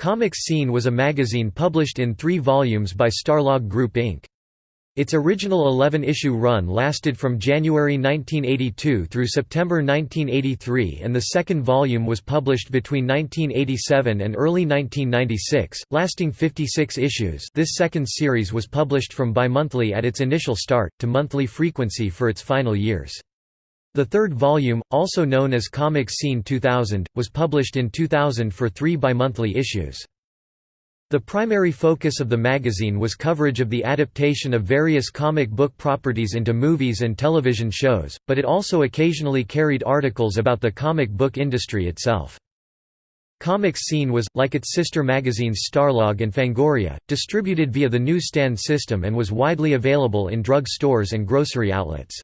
Comics Scene was a magazine published in three volumes by Starlog Group Inc. Its original 11-issue run lasted from January 1982 through September 1983 and the second volume was published between 1987 and early 1996, lasting 56 issues this second series was published from bimonthly at its initial start, to monthly frequency for its final years. The third volume, also known as Comics Scene 2000, was published in 2000 for three bimonthly issues. The primary focus of the magazine was coverage of the adaptation of various comic book properties into movies and television shows, but it also occasionally carried articles about the comic book industry itself. Comics Scene was, like its sister magazines Starlog and Fangoria, distributed via the newsstand system and was widely available in drug stores and grocery outlets.